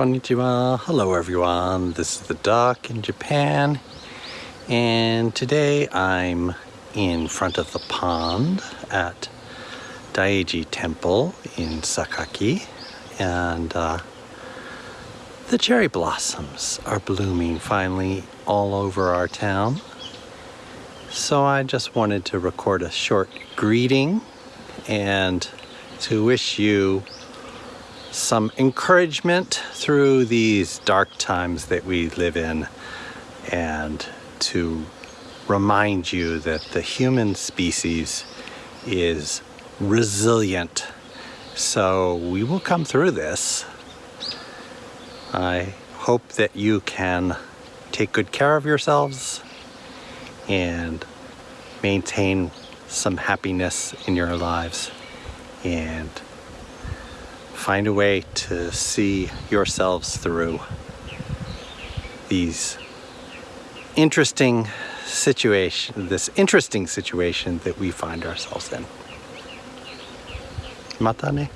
Konnichiwa. Hello everyone. This is the dock in Japan. And today I'm in front of the pond at Daiji Temple in Sakaki. And uh, the cherry blossoms are blooming finally all over our town. So I just wanted to record a short greeting and to wish you some encouragement through these dark times that we live in and to remind you that the human species is resilient. So we will come through this. I hope that you can take good care of yourselves and maintain some happiness in your lives and find a way to see yourselves through these interesting situation, this interesting situation that we find ourselves in. Mata ne.